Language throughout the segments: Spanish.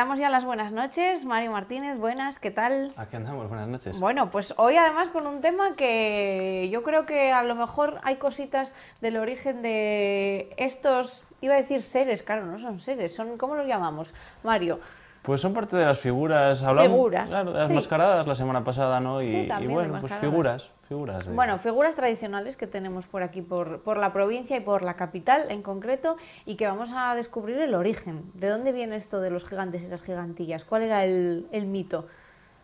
Damos ya las buenas noches. Mario Martínez, buenas, ¿qué tal? Aquí andamos, buenas noches. Bueno, pues hoy además con un tema que yo creo que a lo mejor hay cositas del origen de estos, iba a decir seres, claro, no son seres, son, ¿cómo los llamamos, Mario? Pues son parte de las figuras, hablamos Figuras, claro, de las sí. mascaradas la semana pasada, ¿no? Y, Sí, bueno, pues figuras, figuras. de- Bueno, figuras tradicionales que tenemos por aquí, por, por la provincia y por la capital en concreto, y que vamos a descubrir el origen. ¿De dónde viene esto de los gigantes y las gigantillas? ¿Cuál era el, el mito?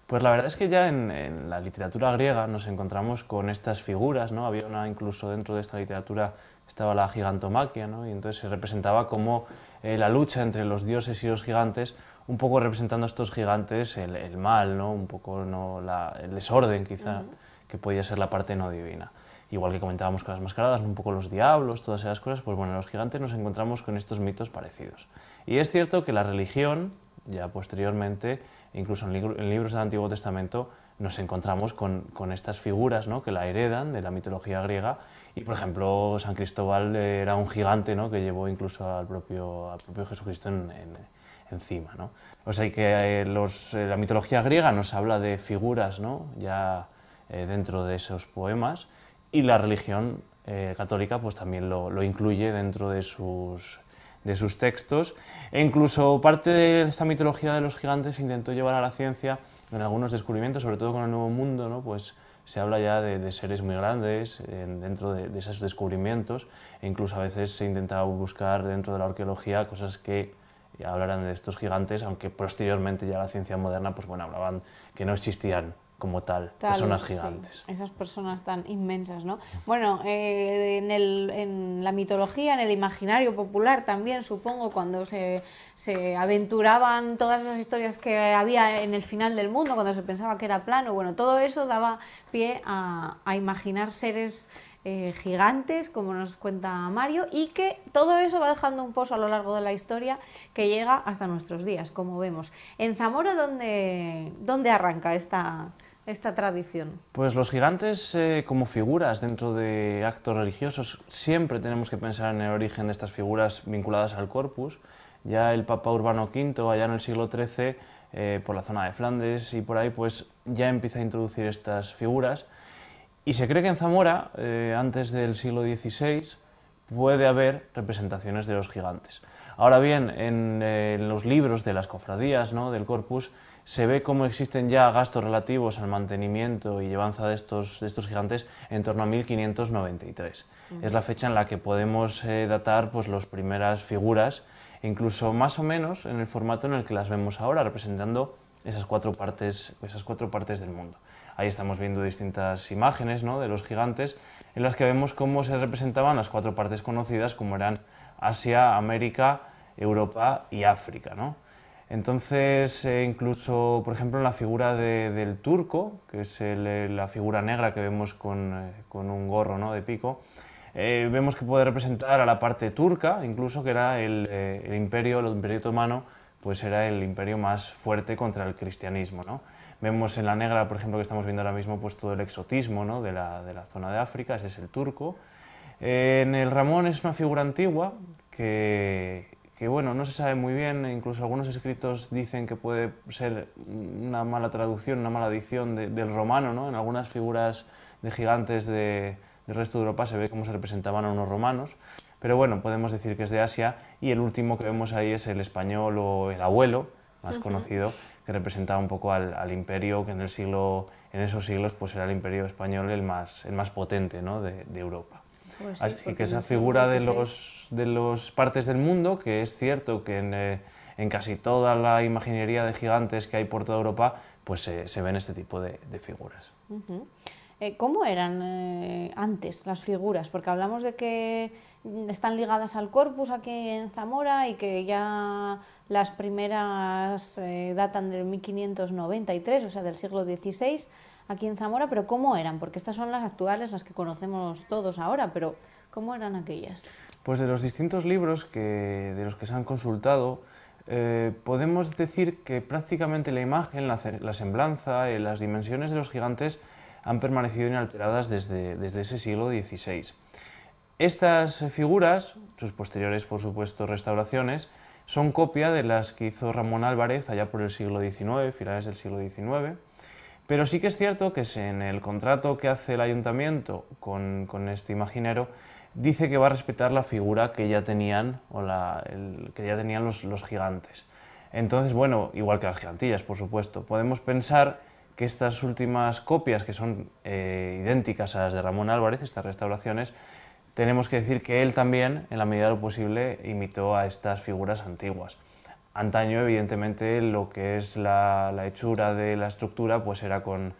Pues la verdad es que ya en, en la literatura griega nos encontramos con estas figuras, ¿no? Había una, incluso dentro de esta literatura estaba la gigantomaquia, ¿no? Y entonces se representaba como eh, la lucha entre los dioses y los gigantes, un poco representando a estos gigantes el, el mal, ¿no? Un poco ¿no? la- el desorden quizá, que podía ser la parte no divina. Igual que comentábamos con las mascaradas, un poco los diablos, todas esas cosas, pues bueno, en los gigantes nos encontramos con estos mitos parecidos. Y es cierto que la religión, ya posteriormente, incluso en, libro- en libros del Antiguo Testamento, nos encontramos con, con estas figuras ¿no? que la heredan de la mitología griega. Y, por ejemplo, San Cristóbal era un gigante ¿no? que llevó incluso al propio, al propio Jesucristo en- en- encima. ¿no? O sea que eh, eh, la mitología griega nos habla de figuras ¿no? ya eh, dentro de esos poemas y la religión católica pues también lo, incluye dentro de sus, de sus textos e incluso parte de esta mitología de los gigantes intentó llevar a la ciencia en algunos descubrimientos, sobre todo con el Nuevo Mundo, ¿no? pues se habla ya de, seres muy grandes en- dentro de, de esos descubrimientos e incluso a veces se intentaba buscar dentro de la arqueología cosas que hablaran de estos gigantes, aunque posteriormente ya la ciencia moderna pues bueno, hablaban que no existían como tal, Tal, personas sí, gigantes. esas personas tan inmensas, ¿no? Bueno, eh, en, el- en la mitología, en el imaginario popular también, supongo, cuando se, se aventuraban todas esas historias que había en el final del mundo, cuando se pensaba que era plano, bueno, todo eso daba pie a, a imaginar seres eh, gigantes, como nos cuenta Mario, y que todo eso va dejando un pozo a lo largo de la historia que llega hasta nuestros días, como vemos. En Zamora, ¿dónde, dónde arranca esta, esta tradición? Pues los gigantes eh, como figuras dentro de actos religiosos, siempre tenemos que pensar en el origen de estas figuras vinculadas al corpus. Ya el Papa Urbano V, allá en el siglo XIII, eh, por la zona de Flandes y por ahí, pues ya empieza a introducir estas figuras. Y se cree que en Zamora, eh, antes del siglo XVI, puede haber representaciones de los gigantes. Ahora bien, en, eh, en los libros de las cofradías ¿no? del corpus se ve cómo existen ya gastos relativos al mantenimiento y llevanza de estos, de estos gigantes en torno a 1593. Es la fecha en la que podemos eh, datar pues, las primeras figuras, incluso más o menos en el formato en el que las vemos ahora, representando esas cuatro partes, esas cuatro partes del mundo. Ahí estamos viendo distintas imágenes ¿no? de los gigantes en las que vemos cómo se representaban las cuatro partes conocidas como eran Asia, América, Europa y África. ¿no? Entonces, eh, incluso, por ejemplo, en la figura de- del turco, que es eh, la figura negra que vemos con, eh, un gorro ¿no? de pico, vemos que puede representar a la parte turca, incluso que era el, el imperio, el imperio otomano, pues era el imperio más fuerte contra el cristianismo. ¿no? Vemos en la negra, por ejemplo, que estamos viendo ahora mismo, pues todo el exotismo ¿no? de, la, de la zona de África, ese es el turco. Eh, en el Ramón es una figura antigua que, que, bueno, no se sabe muy bien, incluso algunos escritos dicen que puede ser una mala traducción, una mala dicción de- del romano, ¿no? En algunas figuras de gigantes de- del resto de Europa se ve cómo se representaban a unos romanos, pero bueno, podemos decir que es de Asia y el último que vemos ahí es el español o el abuelo, más conocido, que representaba un poco al, al imperio que en, el siglo, en esos siglos pues era el imperio español el más, el más potente ¿no? de, de Europa. Pues sí, Así que esa figura de los, de los partes del mundo, que es cierto que en, eh, en casi toda la imaginería de gigantes que hay por toda Europa, pues se- se ven este tipo de, de figuras. Ujú. Eh, ¿Cómo eran eh, antes las figuras? Porque hablamos de que mm, están ligadas al corpus aquí en Zamora y que ya las primeras eh, datan del 1593, o sea, del siglo XVI aquí en Zamora, pero ¿cómo eran? Porque estas son las actuales, las que conocemos todos ahora, pero ¿cómo eran aquellas? Pues de los distintos libros que, de los que se han consultado, eh, podemos decir que prácticamente la imagen, la, la semblanza y las dimensiones de los gigantes han permanecido inalteradas desde, desde ese siglo XVI. Estas figuras, sus posteriores, por supuesto, restauraciones, son copia de las que hizo Ramón Álvarez allá por el siglo XIX, finales del siglo XIX. Pero sí que es cierto que en el contrato que hace el ayuntamiento con, este imaginero, dice que va a respetar la figura que ya tenían, o que ya tenían los, los gigantes. Entonces, bueno, igual que las gigantillas, por supuesto, podemos pensar que estas últimas copias, que son eh, idénticas a las de Ramón Álvarez, estas restauraciones, tenemos que decir que él también, en la medida de lo posible, imitó a estas figuras antiguas. Antaño, evidentemente, lo que es la, hechura de la estructura pues era con,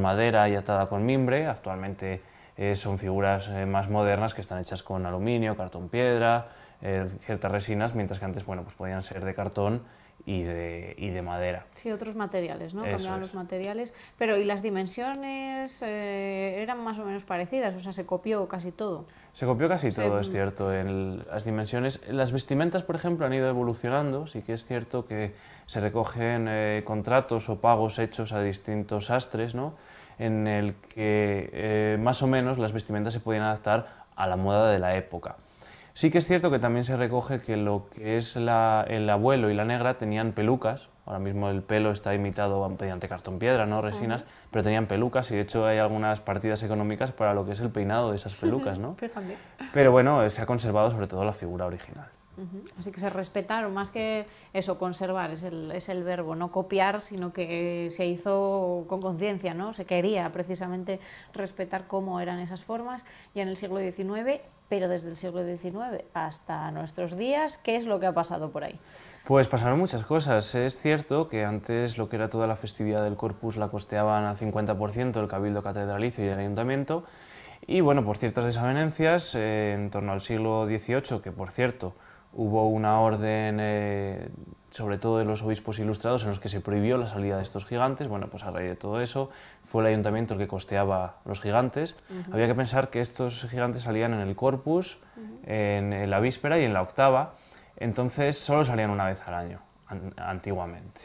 madera y atada con mimbre, actualmente eh, son figuras eh, más modernas que están hechas con aluminio, cartón piedra, ciertas resinas, mientras que antes bueno, pues podían ser de cartón y de, y de madera. Sí, otros materiales, ¿no? Cambiaban los materiales. Pero, ¿y las dimensiones eh, eran más o menos parecidas? O sea, se copió casi todo. Se copió casi todo, es cierto. En las dimensiones, las vestimentas, por ejemplo, han ido evolucionando. Sí que es cierto que se recogen eh, contratos o pagos hechos a distintos astres, ¿no? En el que eh, más o menos las vestimentas se podían adaptar a la moda de la época. Sí que es cierto que también se recoge que lo que es el abuelo y la negra tenían pelucas, ahora mismo el pelo está imitado mediante cartón piedra, no resinas, pero tenían pelucas y de hecho hay algunas partidas económicas para lo que es el peinado de esas pelucas, ¿no? pero bueno, se ha conservado sobre todo la figura original. Así que se respetaron, más que eso, conservar, es el, es el verbo, no copiar, sino que se hizo con conciencia, ¿no? Se quería precisamente respetar cómo eran esas formas, y en el siglo XIX pero desde el siglo XIX hasta nuestros días, ¿qué es lo que ha pasado por ahí? Pues pasaron muchas cosas. Es cierto que antes lo que era toda la festividad del Corpus la costeaban al 50% el Cabildo Catedralicio y el Ayuntamiento, y bueno, por ciertas desavenencias, eh, en torno al siglo XVIII, que por cierto hubo una orden eh, sobre todo de los obispos ilustrados, en los que se prohibió la salida de estos gigantes. Bueno, pues a raíz de todo eso fue el ayuntamiento el que costeaba los gigantes. Había que pensar que estos gigantes salían en el corpus, en, la víspera y en la octava, entonces solo salían una vez al año, antiguamente.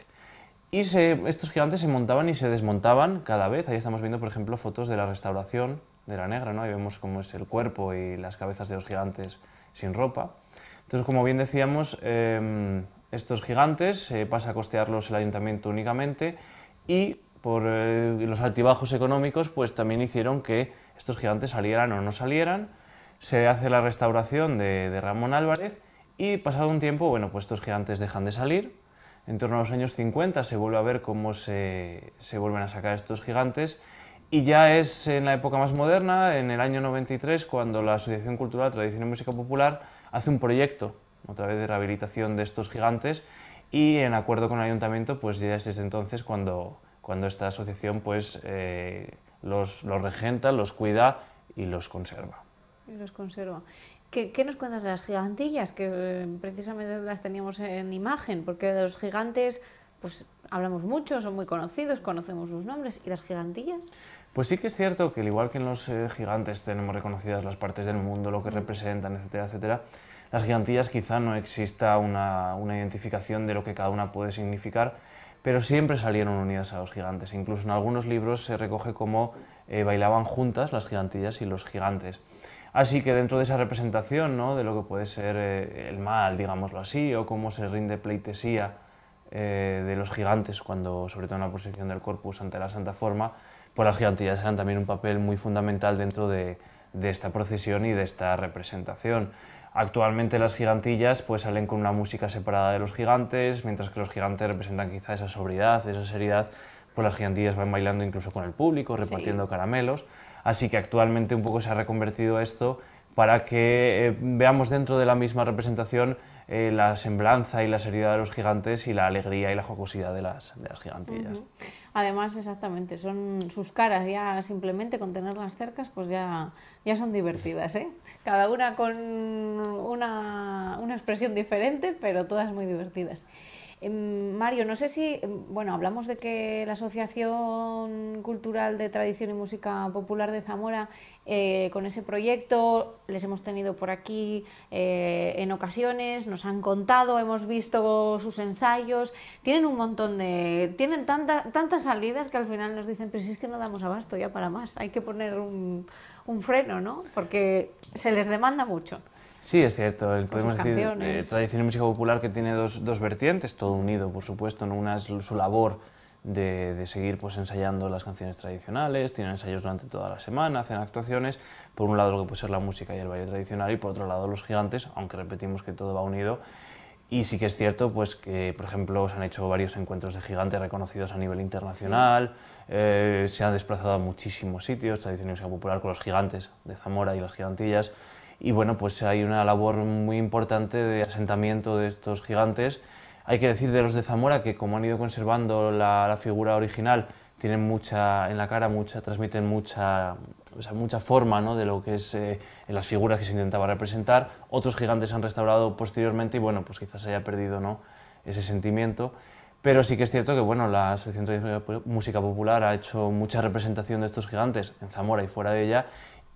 Y estos gigantes se montaban y se desmontaban cada vez. Ahí estamos viendo, por ejemplo, fotos de la restauración de la negra, ¿no? Ahí vemos cómo es el cuerpo y las cabezas de los gigantes sin ropa. Entonces, como bien decíamos, em, estos gigantes se pasa a costearlos el ayuntamiento únicamente y por eh, los altibajos económicos pues también hicieron que estos gigantes salieran o no salieran. Se hace la restauración de, Ramón Álvarez y pasado un tiempo, bueno, pues estos gigantes dejan de salir. En torno a los años 50 se vuelve a ver cómo se, se vuelven a sacar estos gigantes y ya es en la época más moderna, en el año 93, cuando la Asociación Cultural Tradición y Música Popular hace un proyecto otra vez de rehabilitación de estos gigantes y en acuerdo con el ayuntamiento pues ya es desde entonces cuando, cuando esta asociación pues eh, los, los, regenta, los cuida y los conserva. Y los conserva. ¿Qué, ¿Qué, nos cuentas de las gigantillas? Que eh, precisamente las teníamos en imagen, porque de los gigantes pues hablamos mucho, son muy conocidos, conocemos sus nombres. ¿Y las gigantillas? Pues sí que es cierto que al igual que en los eh, gigantes tenemos reconocidas las partes del mundo, lo que representan, etcétera, etcétera, las gigantillas quizá no exista una, identificación de lo que cada una puede significar, pero siempre salieron unidas a los gigantes. Incluso en algunos libros se recoge cómo eh, bailaban juntas las gigantillas y los gigantes. Así que dentro de esa representación ¿no? de lo que puede ser eh, el mal, digámoslo así, o cómo se rinde pleitesía eh, de los gigantes, cuando, sobre todo en la posición del corpus ante la Santa Forma, pues las gigantillas eran también un papel muy fundamental dentro de, de esta procesión y de esta representación. Actualmente las gigantillas pues salen con una música separada de los gigantes, mientras que los gigantes representan quizá esa sobriedad, esa seriedad, pues las gigantillas van bailando incluso con el público, repartiendo caramelos. Así que actualmente un poco se ha reconvertido esto para que eh, veamos dentro de la misma representación eh, la semblanza y la seriedad de los gigantes y la alegría y la jocosidad de las, de las gigantillas. Además, exactamente, son sus caras ya simplemente con tenerlas cercas, pues ya, ya son divertidas, ¿eh? Cada una con una, una expresión diferente, pero todas muy divertidas. Em, Mario, no sé si, em, bueno, hablamos de que la Asociación Cultural de Tradición y Música Popular de Zamora, eh, con ese proyecto, les hemos tenido por aquí eh, en ocasiones, nos han contado, hemos visto sus ensayos, tienen un montón de, tienen tantas salidas que al final nos dicen, pero si es que no damos abasto ya para más, hay que poner un, un freno, ¿no? Porque se les demanda mucho. Sí, es cierto. El, podemos decir eh, tradición y música popular que tiene dos, dos vertientes, todo unido, por supuesto. ¿no? Una es su labor de, de seguir pues, ensayando las canciones tradicionales, tienen ensayos durante toda la semana, hacen actuaciones. Por un lado lo que puede ser la música y el baile tradicional y por otro lado los gigantes, aunque repetimos que todo va unido. Y sí que es cierto pues, que, por ejemplo, se han hecho varios encuentros de gigantes reconocidos a nivel internacional, eh, se han desplazado a muchísimos sitios, tradición y música popular con los gigantes de Zamora y las gigantillas. Y bueno, pues hay una labor muy importante de asentamiento de estos gigantes. Hay que decir de los de Zamora que como han ido conservando la, figura original, tienen mucha en la cara, mucha, transmiten mucha, o mucha forma ¿no? de lo que es eh, en las figuras que se intentaba representar. Otros gigantes han restaurado posteriormente y bueno, pues quizás haya perdido ¿no? ese sentimiento. Pero sí que es cierto que bueno, la Asociación de Música Popular ha hecho mucha representación de estos gigantes en Zamora y fuera de ella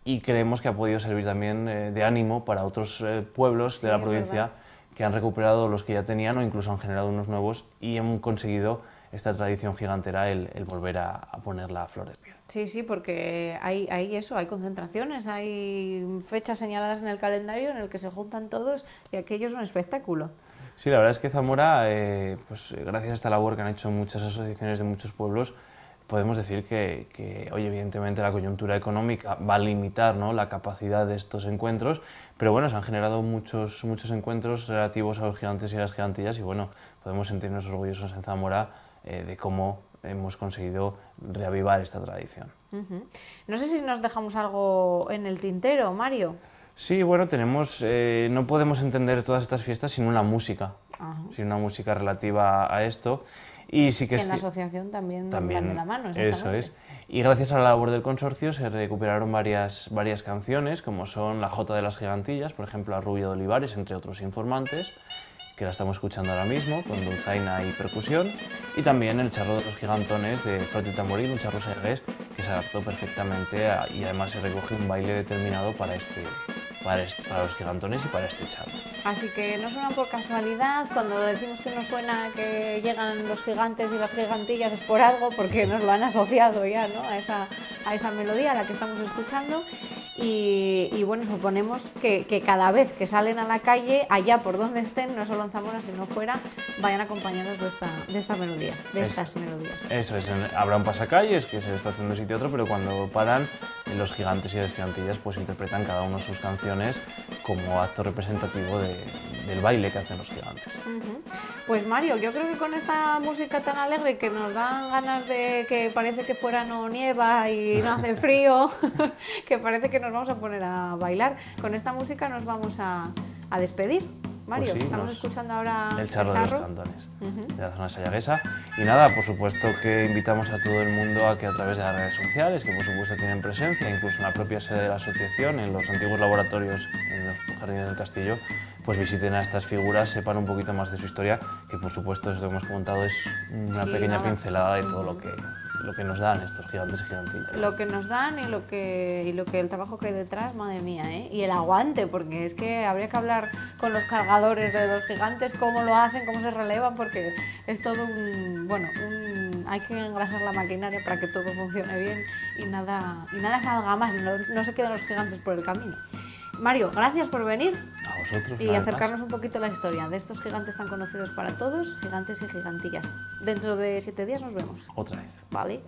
y creemos que ha podido servir también eh, de ánimo para otros eh, pueblos Sí, de la provincia que han recuperado los que ya tenían o incluso han generado unos nuevos y han conseguido esta tradición gigantera, el, el volver a, a ponerla a flor de piel. Sí, sí, porque hay, hay eso, hay concentraciones, hay fechas señaladas en el calendario en el que se juntan todos y aquello es un espectáculo. Sí, la verdad es que Zamora, eh, pues gracias a esta labor que han hecho muchas asociaciones de muchos pueblos, podemos decir que, que hoy evidentemente la coyuntura económica va a limitar ¿no? la capacidad de estos encuentros, pero bueno, se han generado muchos, muchos encuentros relativos a los gigantes y a las gigantillas y bueno, podemos sentirnos orgullosos en Zamora eh, de cómo hemos conseguido reavivar esta tradición. No sé si nos dejamos algo en el tintero, Mario. Sí, bueno, tenemos, eh, no podemos entender todas estas fiestas sin una música, Ajá. sin una música relativa a esto. Y sí que Que en la ci- asociación también, también de la mano. eso es. Y gracias a la labor del consorcio se recuperaron varias, varias canciones, como son La Jota de las Gigantillas, por ejemplo, La Rubia de Olivares, entre otros informantes, que la estamos escuchando ahora mismo, con dulzaina y percusión, y también El Charro de los Gigantones de Flauta y Tamboril, un charro segués que se adaptó perfectamente a- y además se recoge un baile determinado para, este, para, los gigantones y para este. Así que no suena por casualidad, cuando decimos que no suena que llegan los gigantes y las gigantillas es por algo, porque nos lo han asociado ya ¿no? a, esa, a esa melodía a la que estamos escuchando. Y, y bueno, suponemos que, que cada vez que salen a la calle, allá por donde estén, no solo en Zamora, sino fuera, vayan acompañados de esta, de esta melodía, de Es- estas melodías. Eso es, habrá un pasacalles que se desplazan de un sitio a otro, pero cuando paran, los gigantes y las gigantillas pues interpretan cada uno sus canciones como acto representativo de- del baile que hacen los gigantes. Pues Mario, yo creo que con esta música tan alegre que nos dan ganas de que parece que fuera no nieva y no hace frío, que parece que nos vamos a poner a bailar, con esta música nos vamos a, a despedir. Mario, Pues sí, estamos nos- escuchando ahora El charro, de los cantones Ujú. de la zona sayaguesa. Y nada, por supuesto que invitamos a todo el mundo a que a través de las redes sociales, que por supuesto tienen presencia, incluso en la propia sede de la asociación, en los antiguos laboratorios en los jardines del castillo, pues visiten a estas figuras, sepan un poquito más de su historia, que por supuesto esto que hemos comentado es una Sí, pequeña pincelada de todo lo que, lo que nos dan estos gigantes y gigantillas. Lo que nos dan y lo que, y lo que el trabajo que hay detrás, madre mía, ¿eh? Y el aguante, porque es que habría que hablar con los cargadores de los gigantes, cómo lo hacen, cómo se relevan, porque es todo un, bueno, un- hay que engrasar la maquinaria para que todo funcione bien y nada, y nada salga mal, no, no se queden los gigantes por el camino. Mario, gracias por venir A vosotros. y acercarnos un poquito a la historia de estos gigantes tan conocidos para todos, gigantes y gigantillas. Dentro de siete días nos vemos, Otra vez. ¿vale?